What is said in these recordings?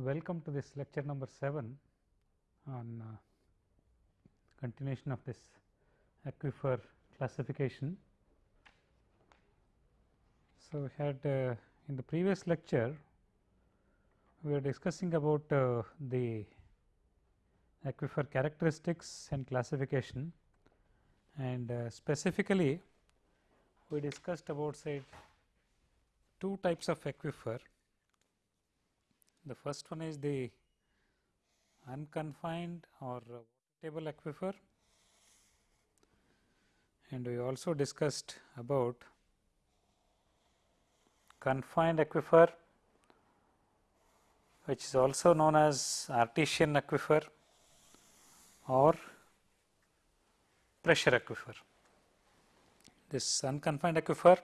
Welcome to this lecture number 7 on uh, continuation of this aquifer classification. So, we had uh, in the previous lecture we were discussing about uh, the aquifer characteristics and classification and uh, specifically we discussed about say two types of aquifer the first one is the unconfined or table aquifer and we also discussed about confined aquifer which is also known as artesian aquifer or pressure aquifer. This unconfined aquifer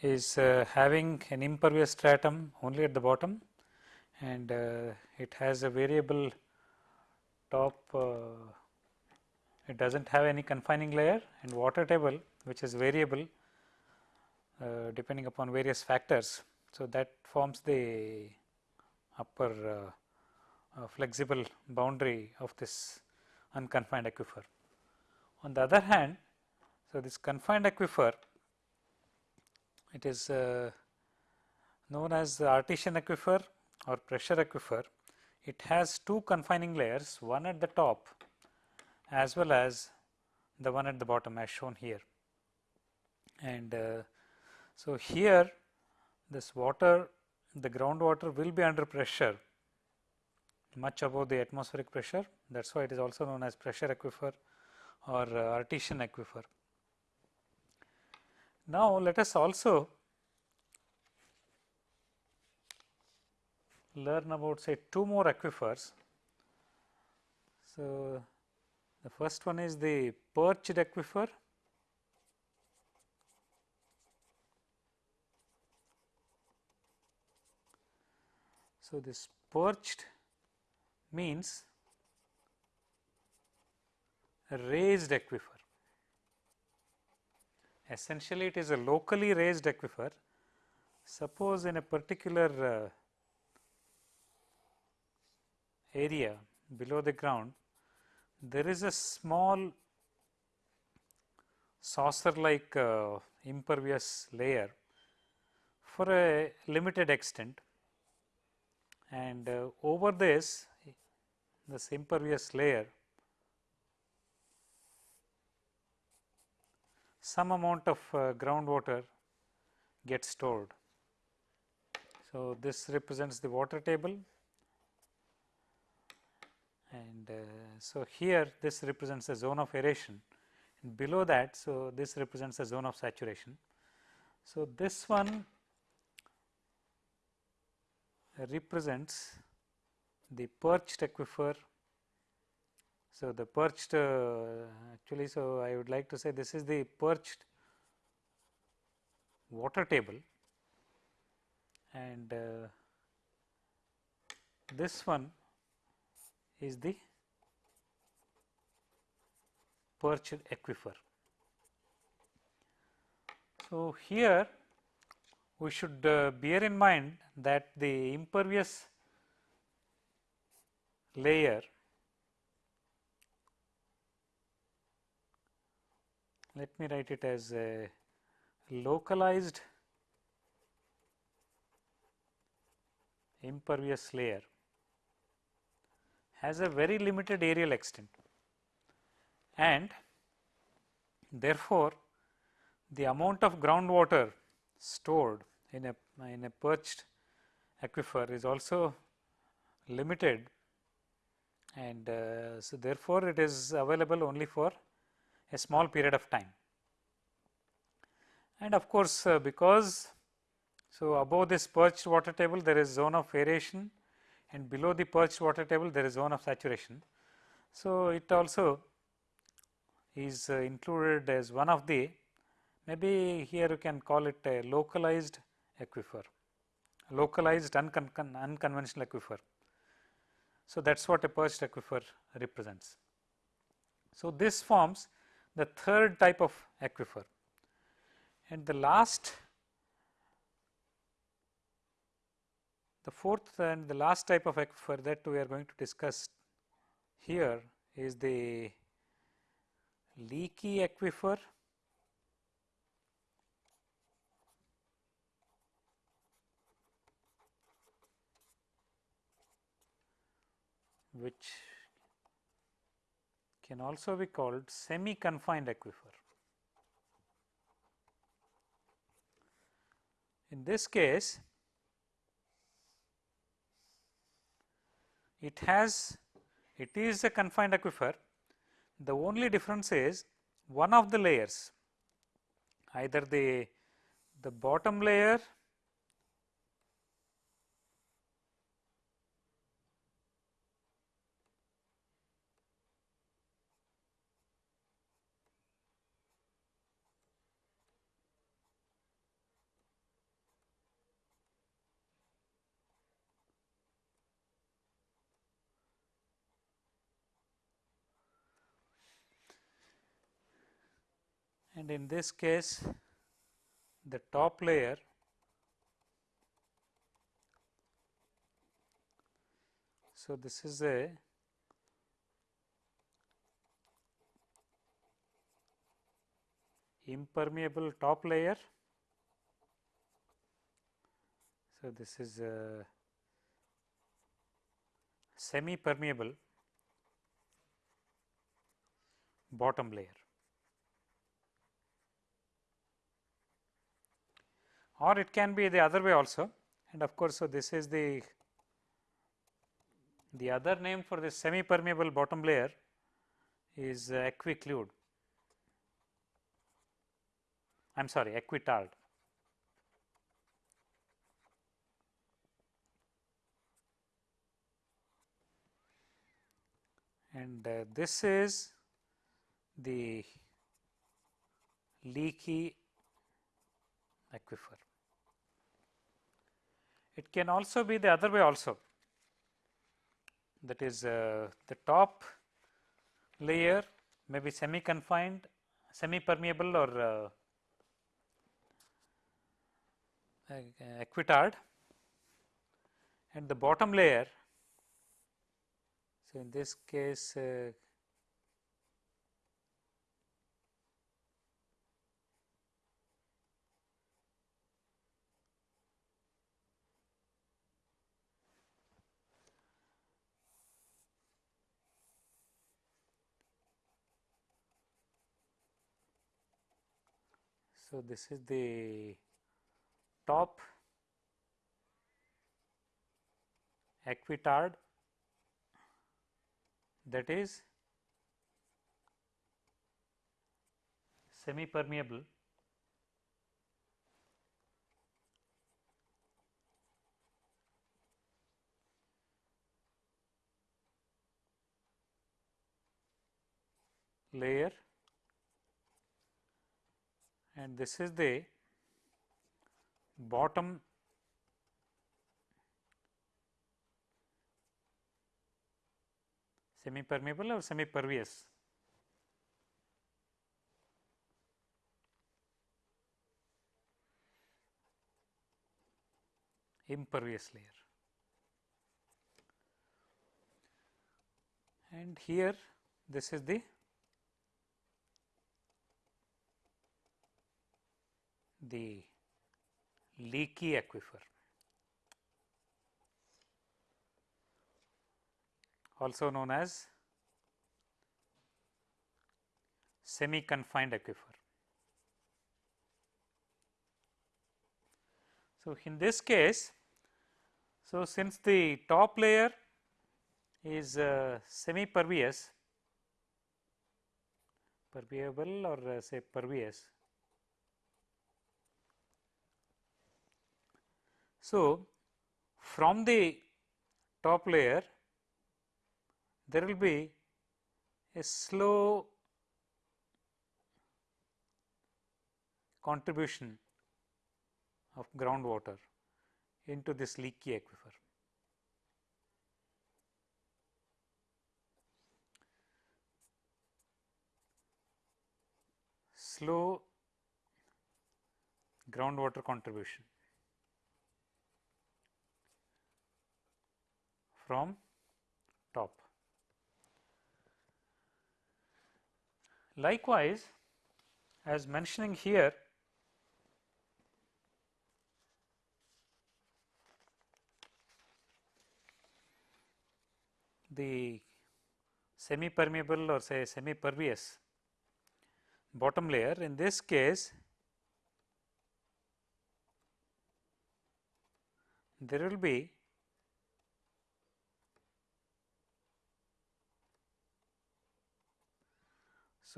is uh, having an impervious stratum only at the bottom and uh, it has a variable top uh, it does not have any confining layer and water table which is variable uh, depending upon various factors. So, that forms the upper uh, uh, flexible boundary of this unconfined aquifer. On the other hand, so this confined aquifer it is uh, known as the artesian aquifer or pressure aquifer, it has two confining layers, one at the top as well as the one at the bottom as shown here. And uh, so, here this water, the groundwater will be under pressure much above the atmospheric pressure that is why it is also known as pressure aquifer or uh, artesian aquifer. Now, let us also learn about say two more aquifers. So, the first one is the perched aquifer So, this perched means raised aquifer. Essentially, it is a locally raised aquifer. Suppose in a particular uh, area below the ground, there is a small saucer like uh, impervious layer for a limited extent and uh, over this this impervious layer some amount of uh, groundwater gets stored. So, this represents the water table and uh, so here this represents a zone of aeration and below that so this represents a zone of saturation. So, this one represents the perched aquifer. So, the perched uh, actually so I would like to say this is the perched water table and uh, this one is the perched aquifer. So, here we should uh, bear in mind that the impervious layer let me write it as a localized impervious layer has a very limited areal extent and therefore, the amount of groundwater stored in a in a perched aquifer is also limited and uh, so therefore, it is available only for a small period of time. And of course, uh, because so above this perched water table there is zone of aeration and below the perched water table there is zone of saturation. So, it also is uh, included as one of the maybe here you can call it a localized aquifer, localized uncon unconventional aquifer. So, that is what a perched aquifer represents. So, this forms the third type of aquifer and the last The fourth and the last type of aquifer that we are going to discuss here is the leaky aquifer which can also be called semi confined aquifer. In this case, it has it is a confined aquifer. The only difference is one of the layers either the the bottom layer and in this case the top layer so this is a impermeable top layer. So this is a semi permeable bottom layer or it can be the other way also and of course, so this is the the other name for this semi permeable bottom layer is uh, aquiclude I am sorry aquitard. And uh, this is the leaky aquifer. It can also be the other way also that is uh, the top layer may be semi confined, semi permeable or uh, aquitard and the bottom layer. So, in this case uh, So, this is the top aquitard that is semi permeable layer and this is the bottom semi permeable or semi pervious impervious layer. And here this is the the leaky aquifer. also known as semi confined aquifer. So, in this case, so since the top layer is uh, semi pervious, permeable or uh, say pervious So, from the top layer there will be a slow contribution of groundwater into this leaky aquifer. Slow groundwater contribution. From top. Likewise, as mentioning here the semi permeable or say semi pervious bottom layer in this case there will be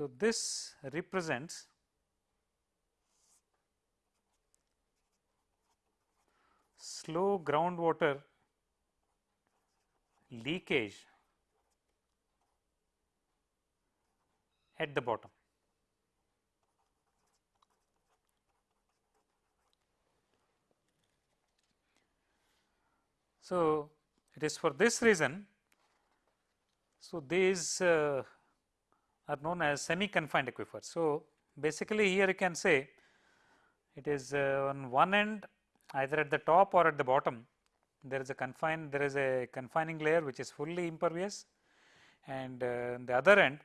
So, this represents slow groundwater leakage at the bottom. So, it is for this reason. So, these uh, are known as semi confined aquifers. So, basically here you can say it is uh, on one end either at the top or at the bottom there is a confined there is a confining layer which is fully impervious and uh, the other end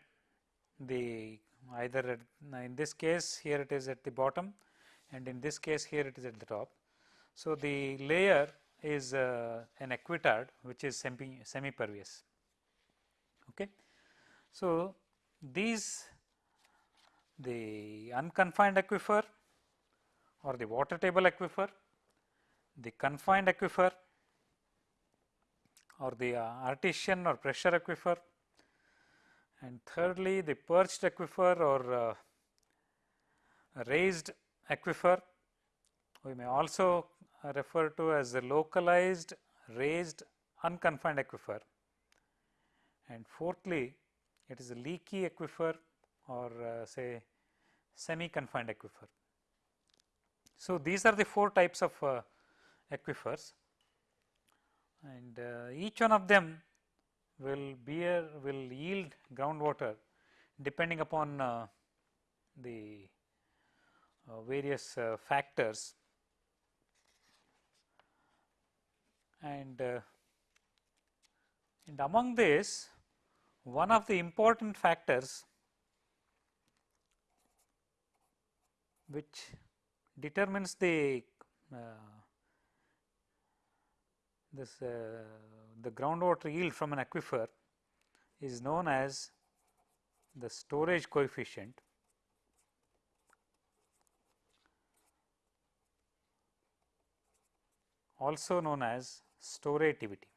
the either at, in this case here it is at the bottom and in this case here it is at the top. So, the layer is uh, an aquitard which is semi, semi pervious. Okay. So, these the unconfined aquifer or the water table aquifer, the confined aquifer or the uh, artesian or pressure aquifer and thirdly the perched aquifer or uh, raised aquifer. We may also refer to as the localized raised unconfined aquifer. And fourthly it is a leaky aquifer or uh, say semi confined aquifer. So, these are the four types of uh, aquifers and uh, each one of them will bear will yield groundwater depending upon uh, the uh, various uh, factors and uh, and among this one of the important factors which determines the uh, this uh, the groundwater yield from an aquifer is known as the storage coefficient also known as storativity.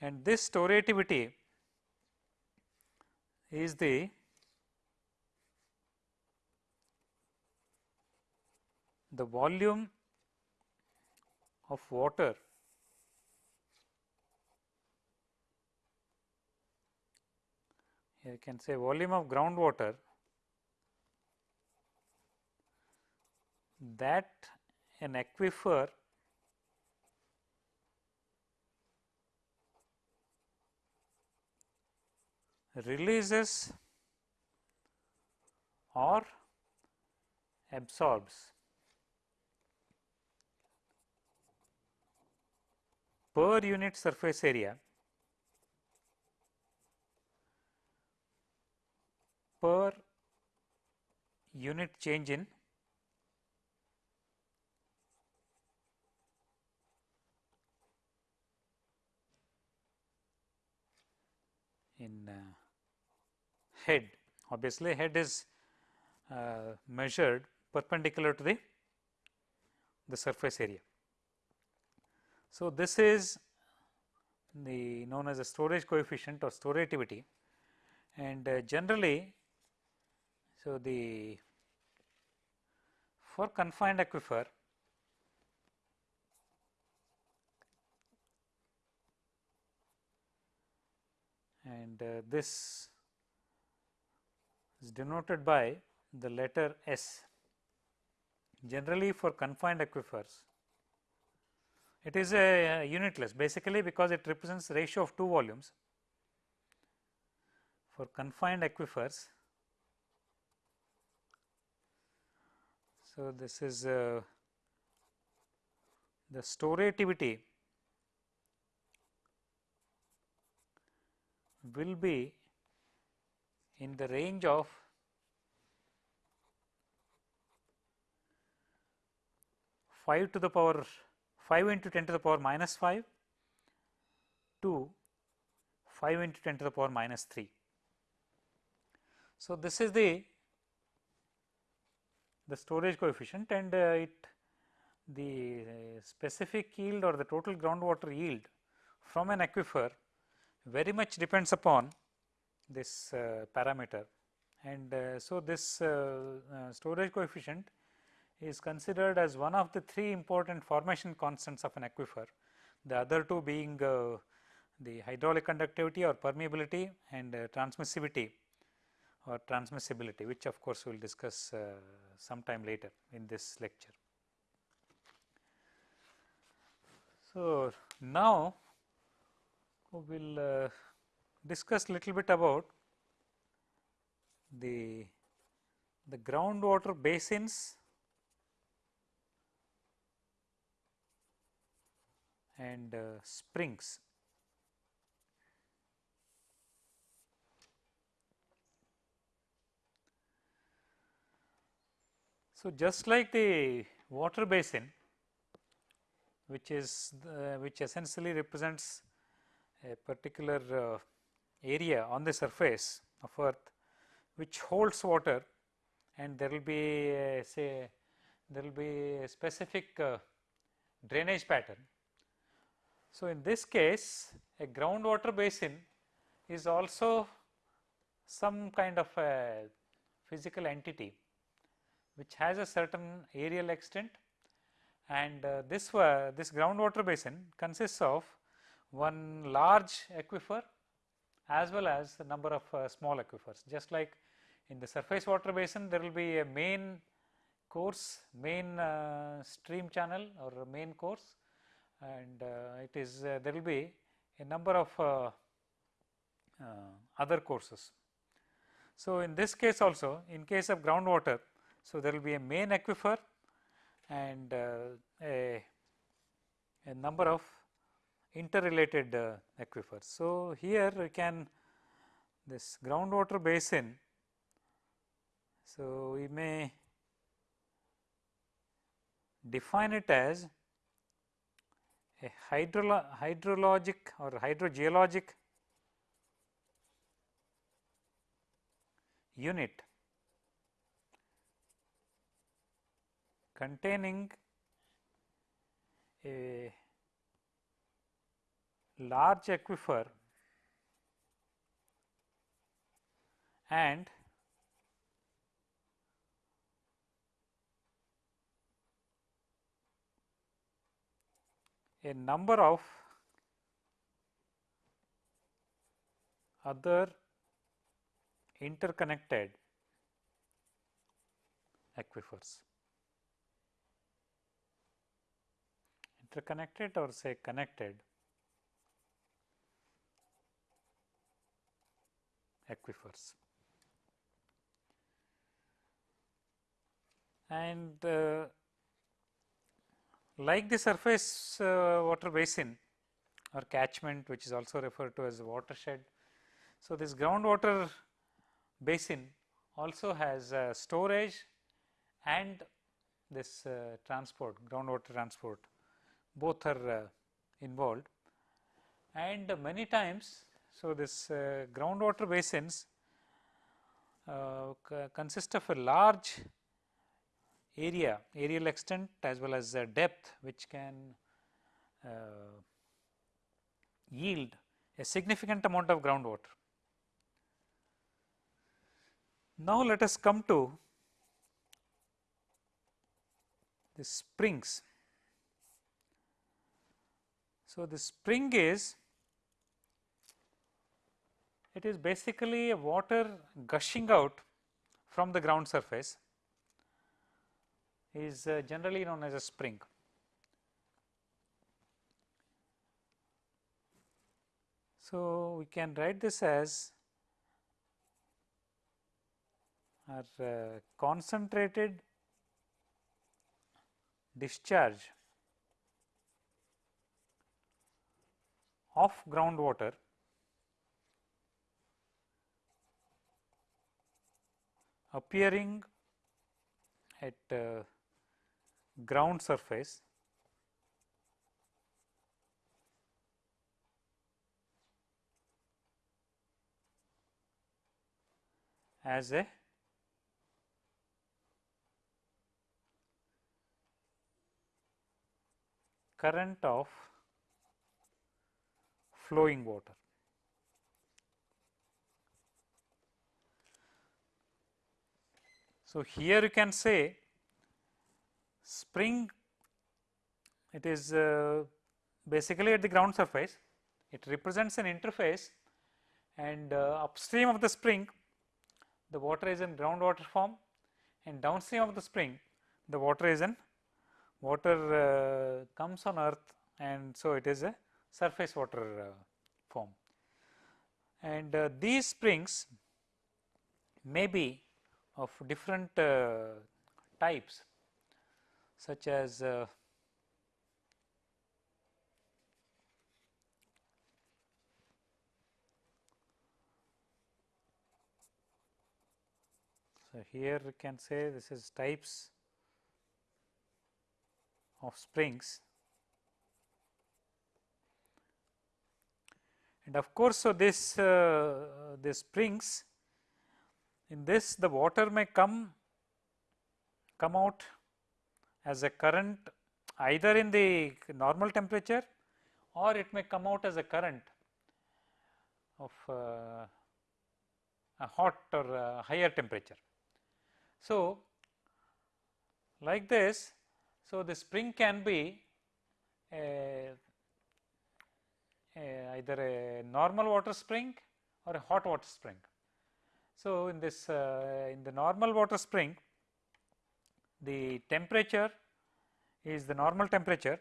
And this storativity is the the volume of water here you can say volume of groundwater that an aquifer releases or absorbs. Per unit surface area. Per unit change in in uh, head obviously head is uh, measured perpendicular to the the surface area. So, this is the known as a storage coefficient or storativity and uh, generally so the for confined aquifer and uh, this is denoted by the letter S. Generally for confined aquifers, it is a, unitless basically because it represents ratio of two volumes. For confined aquifers, so this is uh, the storativity will be in the range of 5 to the power 5 into 10 to the power minus 5 to 5 into 10 to the power minus 3. So, this is the the storage coefficient and uh, it the uh, specific yield or the total groundwater yield from an aquifer very much depends upon this uh, parameter and uh, so this uh, storage coefficient is considered as one of the three important formation constants of an aquifer the other two being the hydraulic conductivity or permeability and transmissivity or transmissibility which of course we will discuss uh, sometime later in this lecture. So, now we will uh, discuss little bit about the the groundwater basins and uh, springs. So, just like the water basin which is the, which essentially represents a particular uh, area on the surface of earth which holds water and there will be a, say there will be a specific uh, drainage pattern. So, in this case a groundwater basin is also some kind of a physical entity which has a certain areal extent and uh, this uh, this groundwater basin consists of one large aquifer as well as a number of uh, small aquifers just like in the surface water basin there will be a main course main uh, stream channel or main course and uh, it is uh, there will be a number of other courses. So, in this case also in case of groundwater so, there will be a main aquifer and uh, a, a number of interrelated uh, aquifers. So, here we can this groundwater basin. So, we may define it as a hydrolo hydrologic or hydrogeologic unit containing a large aquifer and a number of other interconnected aquifers. interconnected or say connected aquifers. And uh, like the surface uh, water basin or catchment which is also referred to as watershed. So, this groundwater basin also has storage and this uh, transport groundwater transport both are uh, involved and many times. So, this uh, groundwater basins uh, consist of a large area areal extent as well as depth which can yield a significant amount of groundwater. Now, let us come to the springs. So, the spring is it is basically a water gushing out from the ground surface is uh, generally known as a spring. So, we can write this as our uh, concentrated discharge of groundwater appearing at uh, ground surface as a current of flowing water. So, here you can say spring it is uh, basically at the ground surface it represents an interface and uh, upstream of the spring the water is in groundwater form and downstream of the spring the water is in water uh, comes on earth and so it is a surface water uh, form. And uh, these springs may be of different uh, types such as uh, So, here we can say this is types of springs. And of course, so this uh, this springs in this the water may come come out as a current either in the normal temperature or it may come out as a current of uh, a hot or a higher temperature. So, like this, so the spring can be a, a either a normal water spring or a hot water spring. So, in this uh, in the normal water spring, the temperature is the normal temperature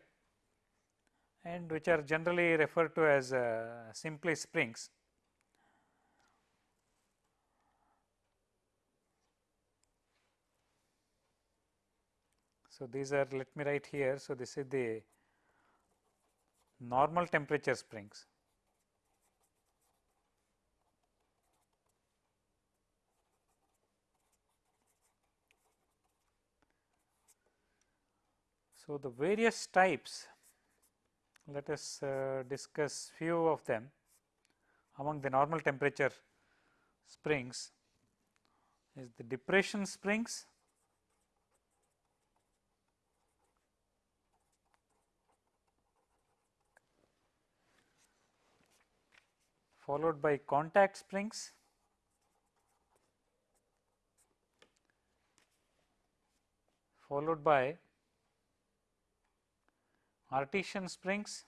and which are generally referred to as uh, simply springs. So, these are let me write here. So, this is the normal temperature springs. So, the various types let us uh, discuss few of them. Among the normal temperature springs is the depression springs. Followed by contact springs, followed by artesian springs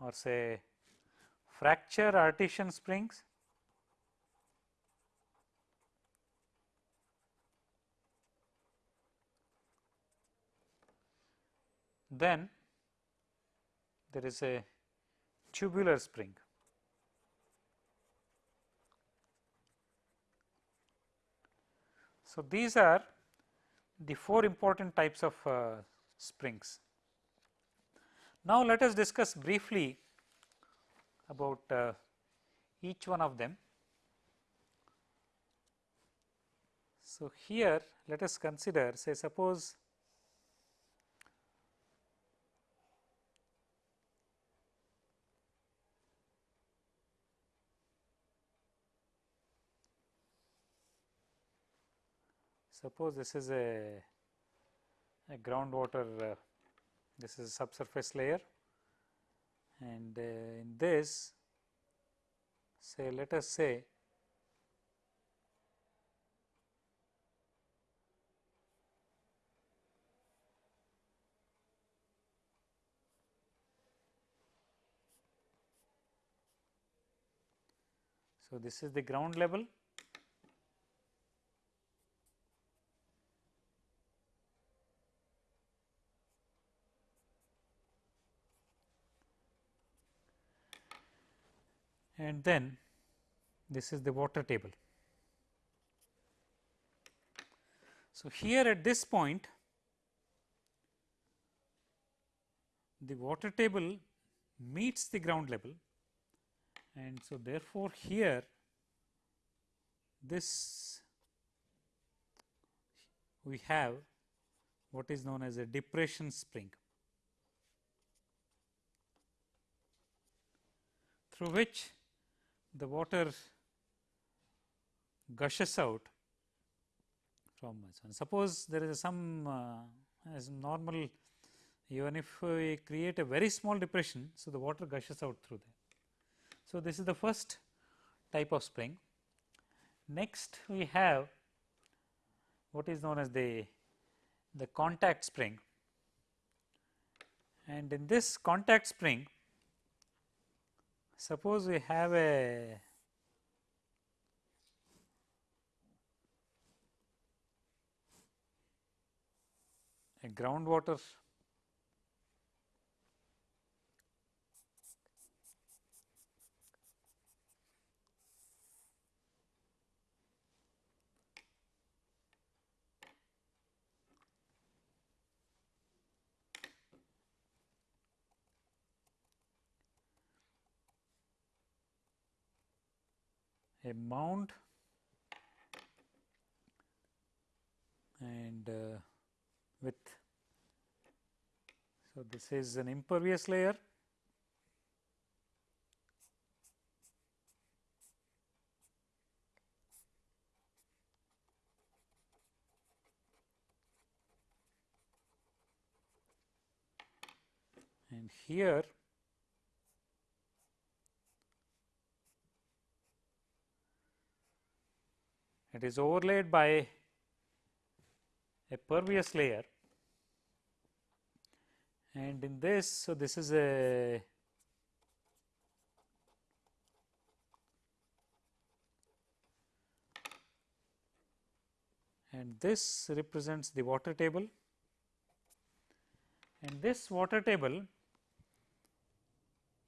or say fracture artesian springs then there is a tubular spring. So, these are the four important types of uh, springs. Now, let us discuss briefly about uh, each one of them. So, here let us consider say suppose Suppose this is a, a groundwater, uh, this is a subsurface layer and uh, in this say let us say So, this is the ground level and then this is the water table. So, here at this point the water table meets the ground level and so therefore, here this we have what is known as a depression spring through which the water gushes out from and suppose there is some uh, as normal even if we create a very small depression. So, the water gushes out through there. So, this is the first type of spring. Next we have what is known as the, the contact spring and in this contact spring suppose we have a a groundwater a mound and uh, with so this is an impervious layer. And here it is overlaid by a pervious layer. And in this so this is a and this represents the water table. And this water table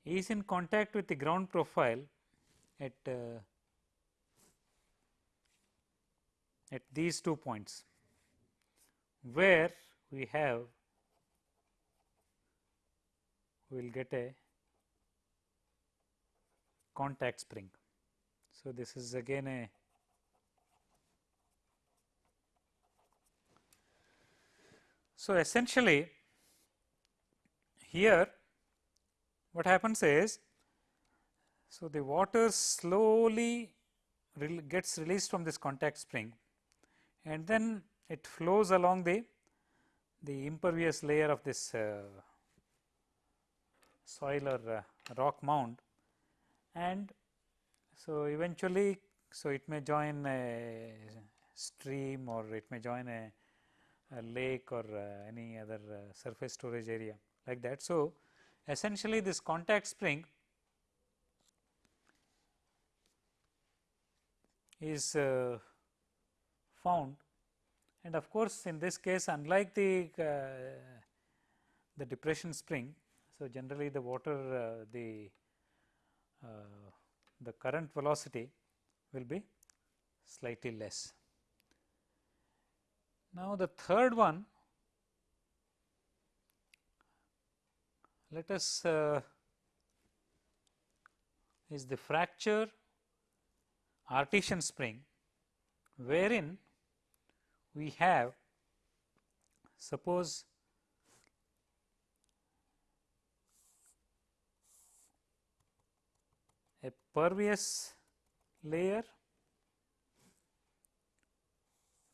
is in contact with the ground profile at uh, at these two points where we have we will get a contact spring. So, this is again a So, essentially here what happens is, so the water slowly gets released from this contact spring and then it flows along the the impervious layer of this uh, soil or uh, rock mound and so eventually so it may join a stream or it may join a, a lake or uh, any other uh, surface storage area like that. So, essentially this contact spring is uh, found and of course, in this case unlike the uh, the depression spring. So, generally the water uh, the uh, the current velocity will be slightly less. Now, the third one let us uh, is the fracture artesian spring wherein we have suppose a pervious layer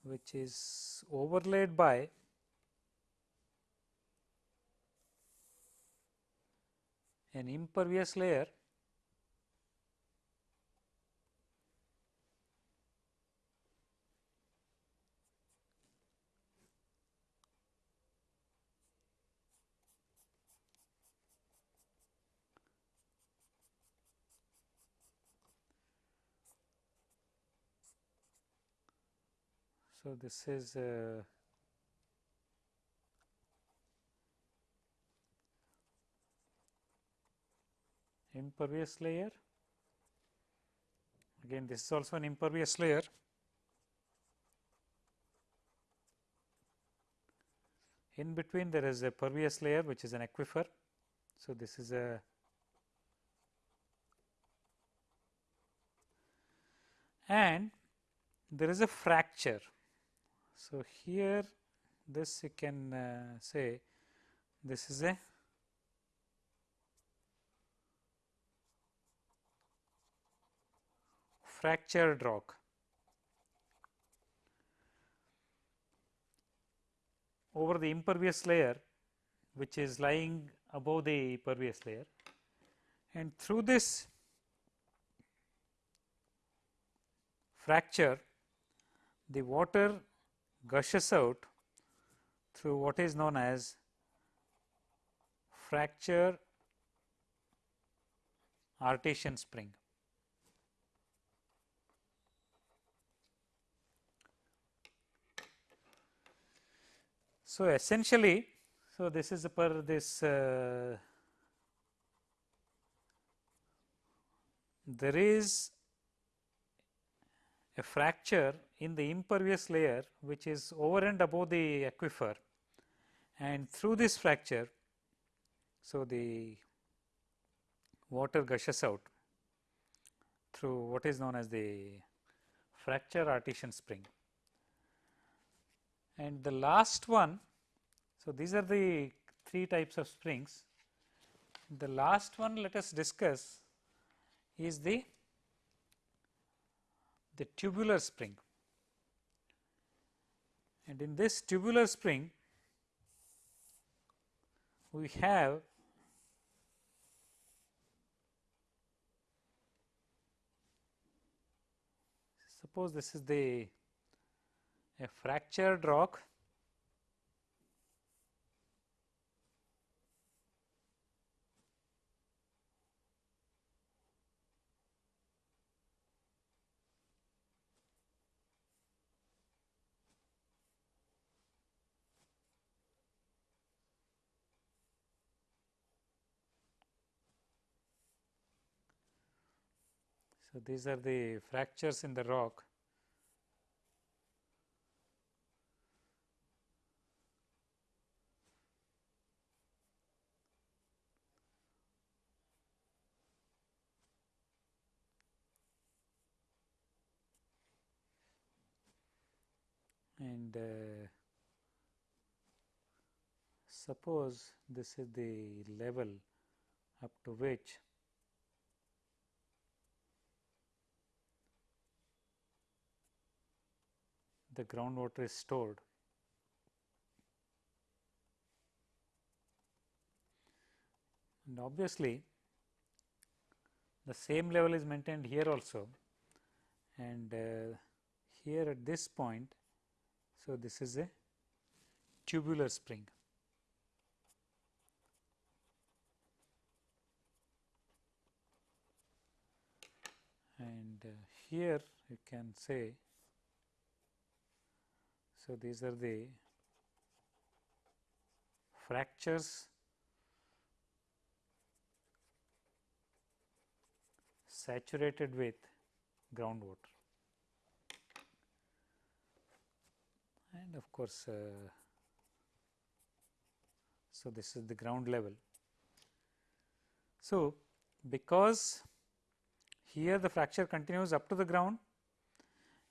which is overlaid by an impervious layer So, this is uh, impervious layer. Again this is also an impervious layer. In between there is a pervious layer which is an aquifer. So, this is a and there is a fracture. So, here this you can uh, say this is a fractured rock. over the impervious layer which is lying above the pervious layer and through this fracture the water gushes out through what is known as fracture artesian spring. So, essentially, so this is per this uh, there is a fracture in the impervious layer which is over and above the aquifer and through this fracture. So, the water gushes out through what is known as the fracture artesian spring. And the last one, so these are the three types of springs. The last one let us discuss is the the tubular spring. And in this tubular spring, we have suppose this is the a fractured rock So, these are the fractures in the rock. And uh, suppose this is the level up to which the groundwater is stored. And obviously, the same level is maintained here also and uh, here at this point so, this is a tubular spring. And uh, here you can say, so these are the fractures saturated with groundwater. and of course, uh, so this is the ground level. So, because here the fracture continues up to the ground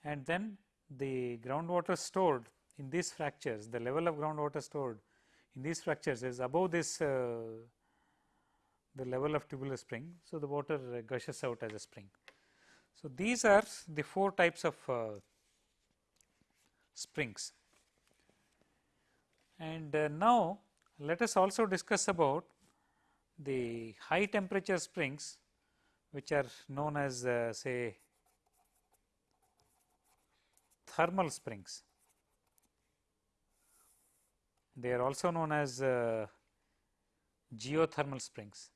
and then the groundwater stored in these fractures, the level of groundwater stored in these fractures is above this uh, the level of tubular spring. So, the water gushes out as a spring. So, these are the four types of uh, springs. And uh, now, let us also discuss about the high temperature springs which are known as uh, say thermal springs. They are also known as uh, geothermal springs.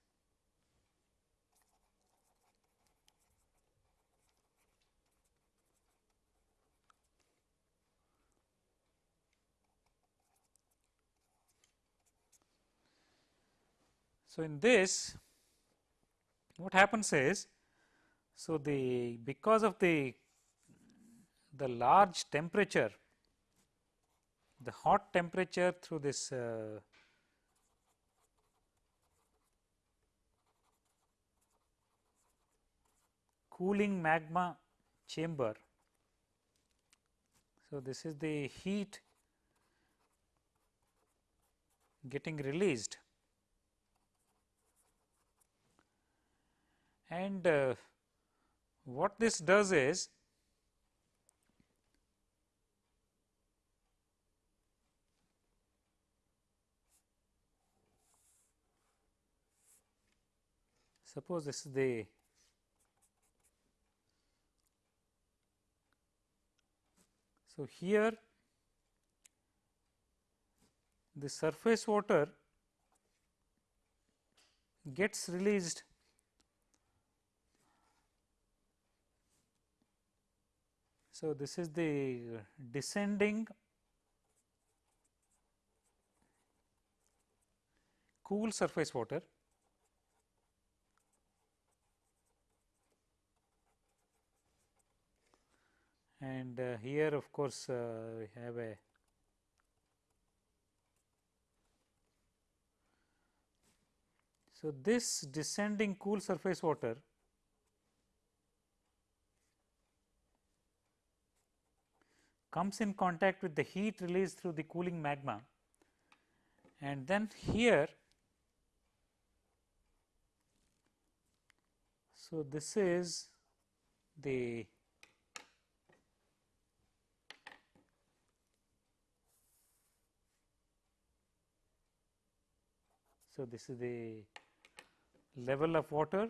So, in this what happens is, so the because of the the large temperature, the hot temperature through this uh, cooling magma chamber. So, this is the heat getting released and uh, what this does is suppose this is the so here the surface water gets released so this is the descending cool surface water and uh, here of course, uh, we have a So, this descending cool surface water comes in contact with the heat released through the cooling magma. And then here so this is the So, this is the level of water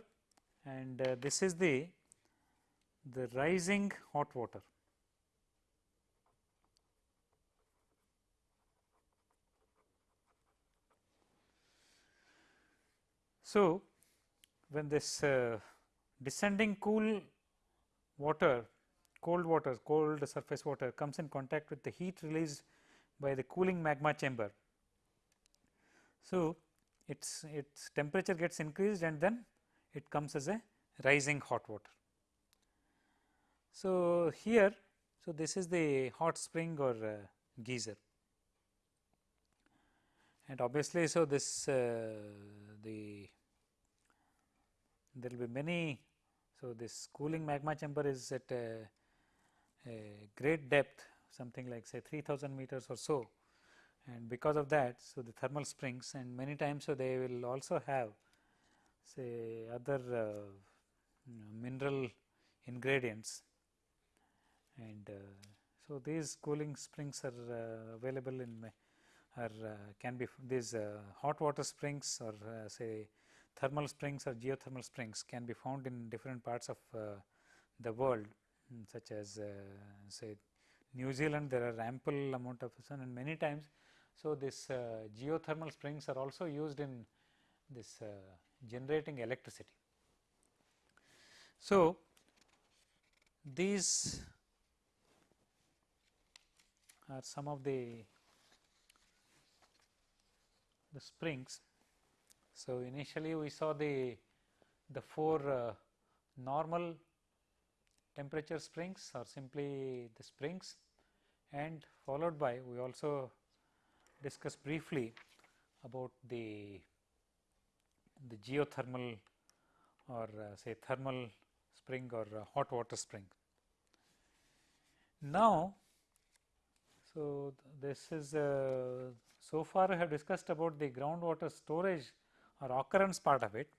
and uh, this is the the rising hot water. So, when this uh, descending cool water, cold water, cold surface water comes in contact with the heat released by the cooling magma chamber. So, its its temperature gets increased and then it comes as a rising hot water. So, here so this is the hot spring or uh, geyser and obviously, so this uh, the there will be many. So, this cooling magma chamber is at a, a great depth something like say 3000 meters or so and because of that so the thermal springs and many times so they will also have say other uh, you know, mineral ingredients. And uh, so these cooling springs are uh, available in are uh, can be these uh, hot water springs or uh, say thermal springs or geothermal springs can be found in different parts of the world such as say New Zealand there are ample amount of sun and many times so, this uh, geothermal springs are also used in this uh, generating electricity. So, these are some of the the springs. So, initially we saw the the four uh, normal temperature springs or simply the springs and followed by we also discuss briefly about the the geothermal or uh, say thermal spring or uh, hot water spring. Now, so this is uh, so far I have discussed about the groundwater storage or occurrence part of it.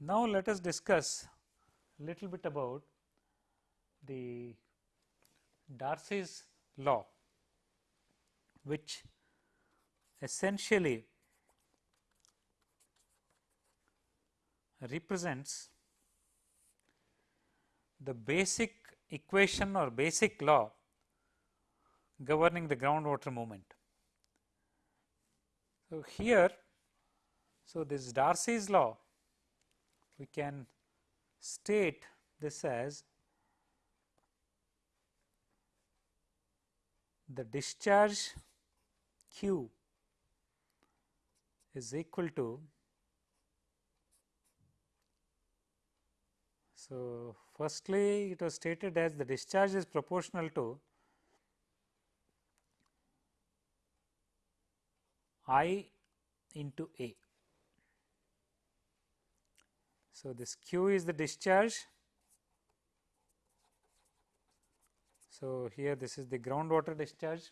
Now, let us discuss a little bit about the Darcy's law which essentially represents the basic equation or basic law governing the groundwater movement. So, here so this Darcy's law we can state this as the discharge q is equal to so firstly it was stated as the discharge is proportional to I into A. So, this Q is the discharge So, here this is the groundwater discharge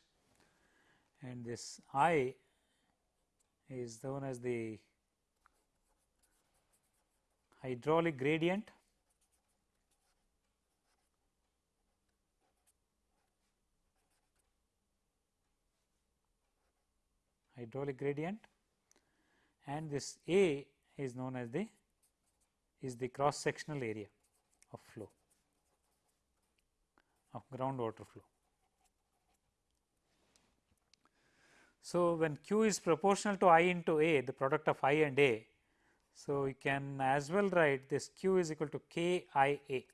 and this I is known as the hydraulic gradient hydraulic gradient and this A is known as the is the cross sectional area of flow of groundwater flow. So, when Q is proportional to I into A the product of I and A. So, we can as well write this Q is equal to K I A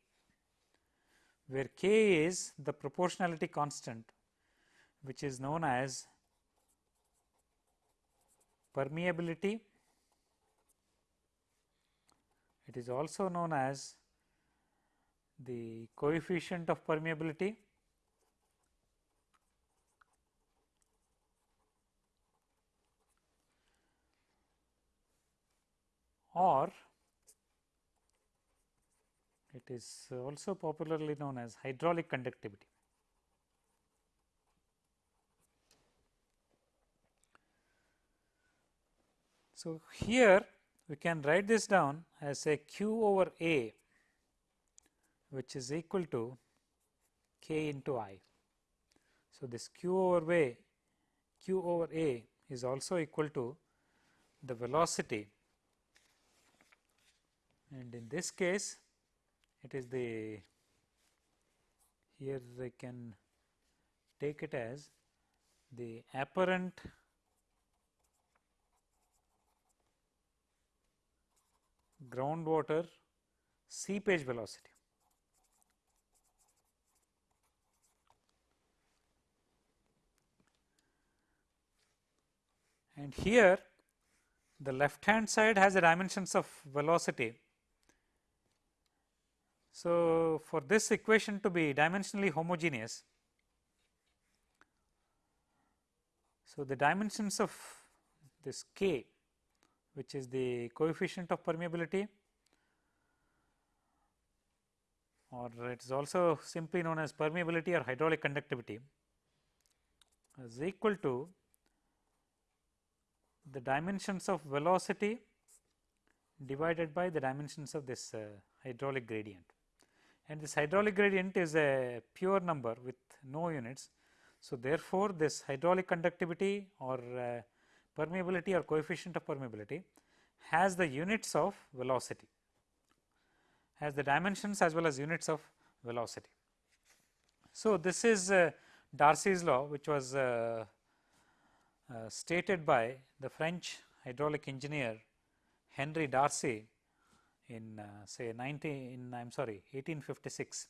where K is the proportionality constant which is known as permeability. It is also known as the coefficient of permeability or it is also popularly known as hydraulic conductivity. So, here we can write this down as a q over A which is equal to k into I. So, this q over A q over A is also equal to the velocity and in this case it is the here I can take it as the apparent groundwater seepage velocity. And here the left hand side has the dimensions of velocity. So, for this equation to be dimensionally homogeneous, so the dimensions of this k which is the coefficient of permeability or it is also simply known as permeability or hydraulic conductivity is equal to the dimensions of velocity divided by the dimensions of this uh, hydraulic gradient and this hydraulic gradient is a pure number with no units. So, therefore, this hydraulic conductivity or uh, permeability or coefficient of permeability has the units of velocity, has the dimensions as well as units of velocity. So, this is uh, Darcy's law which was uh, uh, stated by the French hydraulic engineer Henry Darcy in uh, say 19 in I am sorry 1856.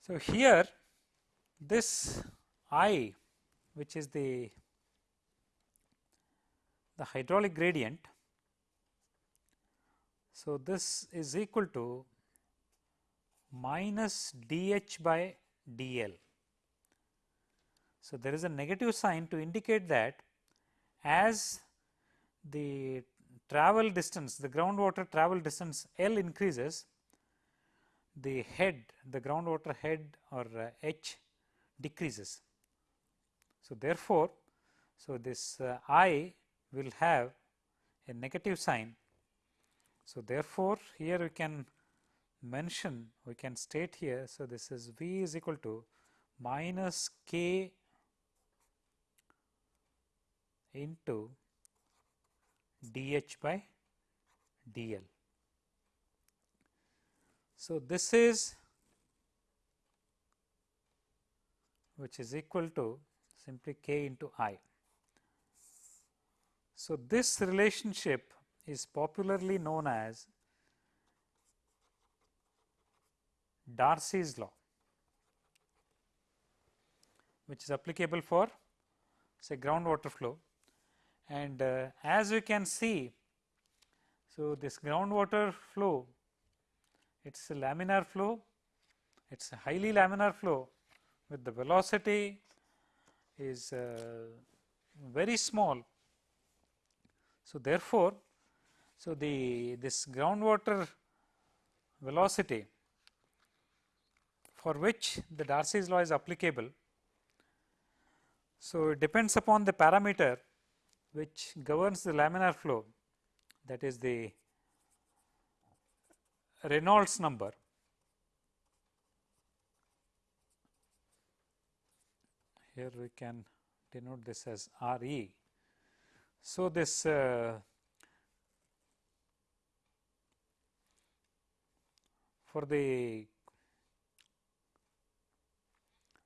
So, here this I which is the the hydraulic gradient. So, this is equal to minus dH by dL. So, there is a negative sign to indicate that as the travel distance the groundwater travel distance L increases the head the groundwater head or uh, H decreases. So, therefore, so this uh, I will have a negative sign. So, therefore, here we can mention we can state here. So, this is V is equal to minus K into dH by dL. So, this is which is equal to simply K into I. So, this relationship is popularly known as Darcy's law, which is applicable for say groundwater flow. And uh, as we can see, so this groundwater flow, it is a laminar flow, it is a highly laminar flow with the velocity is uh, very small so, therefore, so the this groundwater velocity for which the Darcy's law is applicable. So, it depends upon the parameter which governs the laminar flow that is the Reynolds number here we can denote this as R e. So, this uh, for the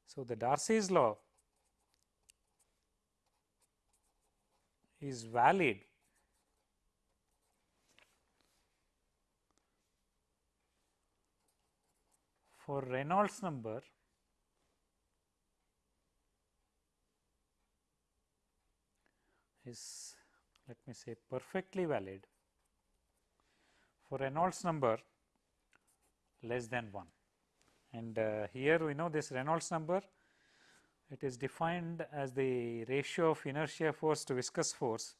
so the Darcy's law is valid. For Reynolds number is let me say perfectly valid. For Reynolds number less than 1 and uh, here we know this Reynolds number it is defined as the ratio of inertia force to viscous force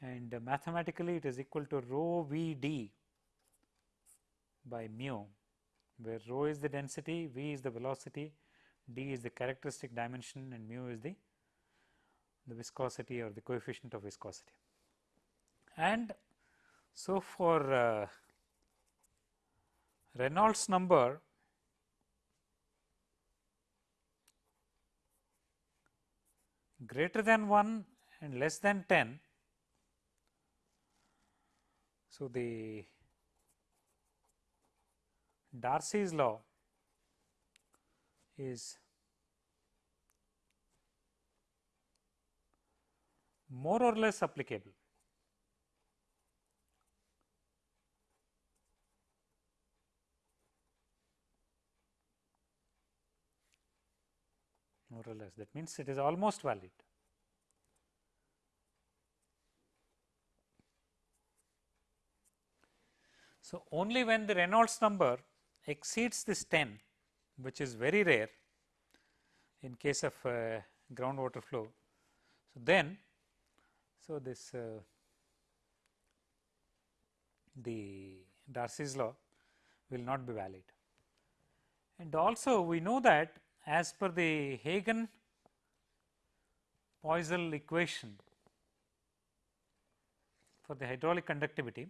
and mathematically it is equal to rho v d by mu where rho is the density, v is the velocity, d is the characteristic dimension and mu is the, the viscosity or the coefficient of viscosity. And so, for uh, Reynolds number greater than 1 and less than 10. So, the Darcy's law is more or less applicable. more or less that means it is almost valid. So, only when the Reynolds number exceeds this 10 which is very rare in case of uh, groundwater flow. So, then so this uh, the Darcy's law will not be valid. And also we know that as per the Hagen Poiseuille equation for the hydraulic conductivity.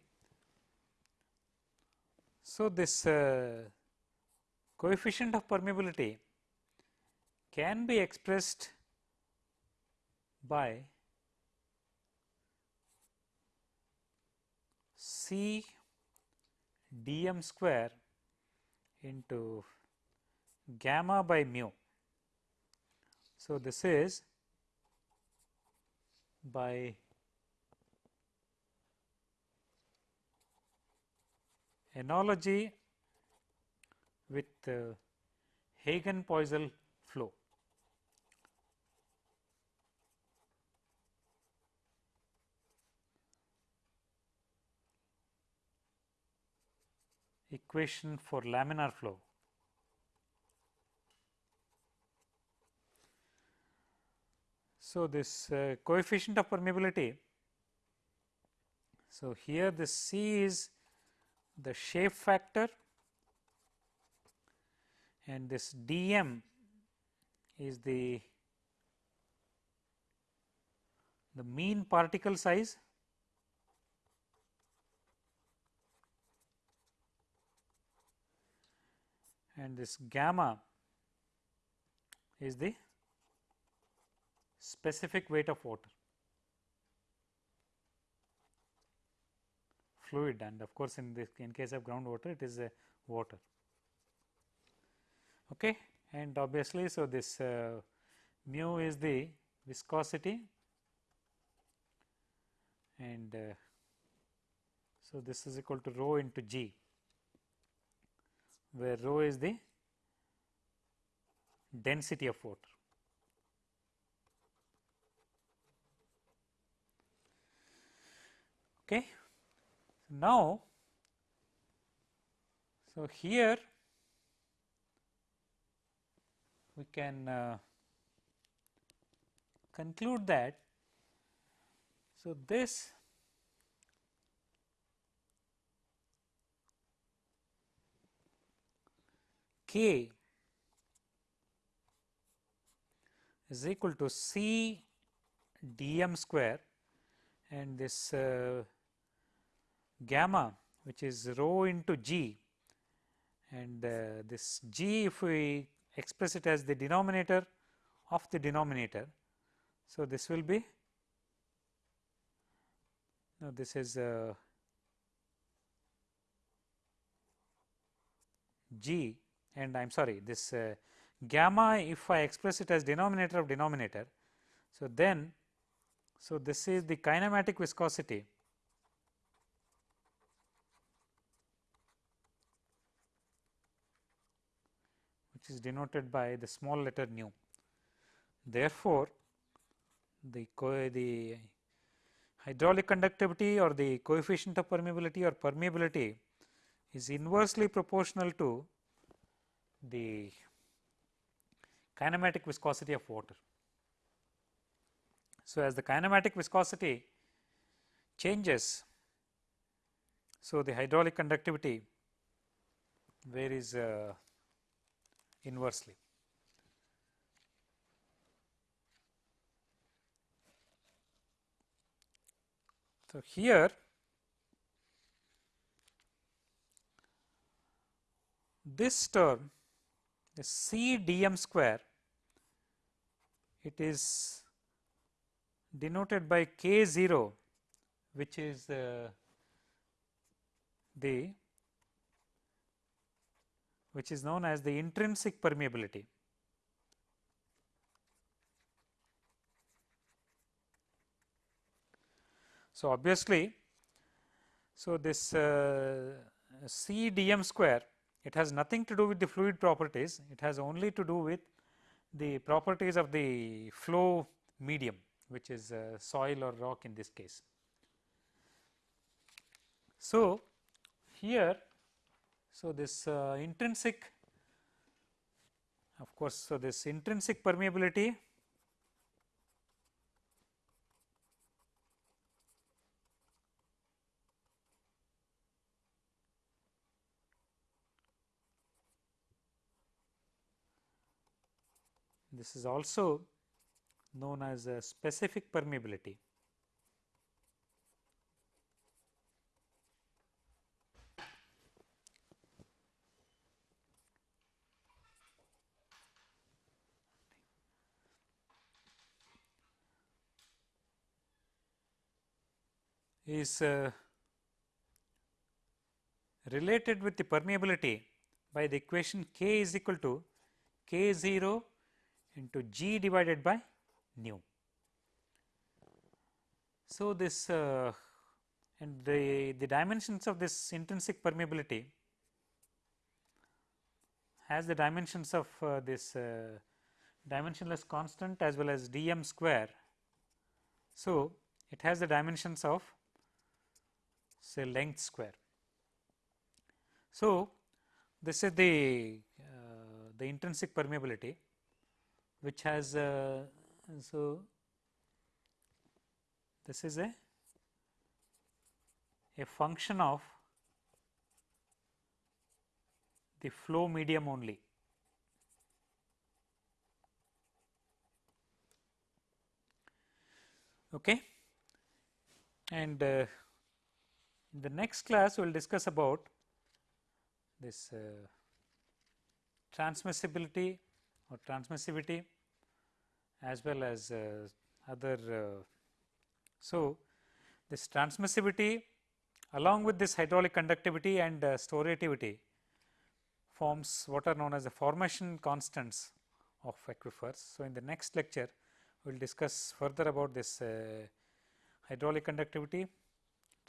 So, this uh, coefficient of permeability can be expressed by C dm square into gamma by mu. So, this is by analogy with uh, Hagen Poiseuille flow. equation for laminar flow. So, this uh, coefficient of permeability, so here this C is the shape factor and this dm is the the mean particle size and this gamma is the specific weight of water fluid and of course, in this in case of groundwater it is a water. Okay. And obviously, so this uh, mu is the viscosity and uh, so this is equal to rho into g where rho is the density of water. Okay. Now, so here we can uh, conclude that. So this k is equal to c dm square and this uh, gamma which is rho into g and uh, this g if we express it as the denominator of the denominator. So, this will be now this is uh, g and I am sorry this uh, gamma if I express it as denominator of denominator. So, then so this is the kinematic viscosity which is denoted by the small letter nu. Therefore, the the hydraulic conductivity or the coefficient of permeability or permeability is inversely proportional to the kinematic viscosity of water. So, as the kinematic viscosity changes, so the hydraulic conductivity varies uh, inversely. So, here this term the C dm square it is denoted by k 0 which is uh, the which is known as the intrinsic permeability. So, obviously, so this uh, square it has nothing to do with the fluid properties, it has only to do with the properties of the flow medium which is uh, soil or rock in this case. So, here so this uh, intrinsic of course, so this intrinsic permeability This is also known as a specific permeability. Is uh, related with the permeability by the equation k is equal to k 0 into G divided by nu. So, this uh, and the, the dimensions of this intrinsic permeability has the dimensions of uh, this uh, dimensionless constant as well as dm square. So, it has the dimensions of say length square. So, this is the uh, the intrinsic permeability which has uh, so this is a a function of the flow medium only. Okay. And uh, in the next class we will discuss about this uh, transmissibility or transmissivity as well as uh, other. Uh, so, this transmissivity along with this hydraulic conductivity and uh, storativity forms what are known as the formation constants of aquifers. So, in the next lecture we will discuss further about this uh, hydraulic conductivity,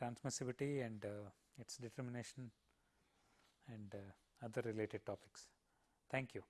transmissivity and uh, its determination and uh, other related topics. Thank you.